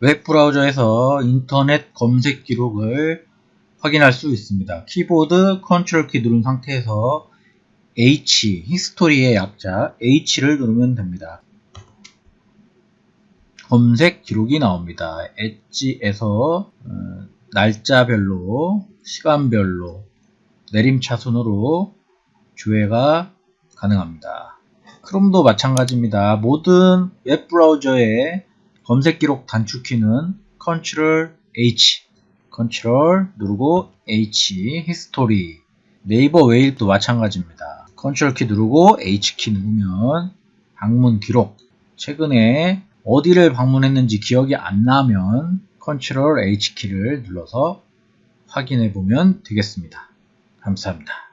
웹브라우저에서 인터넷 검색 기록을 확인할 수 있습니다. 키보드 컨트롤 키 누른 상태에서 H, history의 약자 H를 누르면 됩니다. 검색 기록이 나옵니다. Edge에서 어, 날짜별로, 시간별로, 내림차 순으로 조회가 가능합니다. Chrome도 마찬가지입니다. 모든 웹브라우저의 검색 기록 단축키는 Ctrl H, Ctrl 누르고 H, history. 네이버 웨일도 마찬가지입니다. Ctrl 키 누르고 H 키 누르면 방문 기록. 최근에 어디를 방문했는지 기억이 안 나면 Ctrl H 키를 눌러서 확인해 보면 되겠습니다. 감사합니다.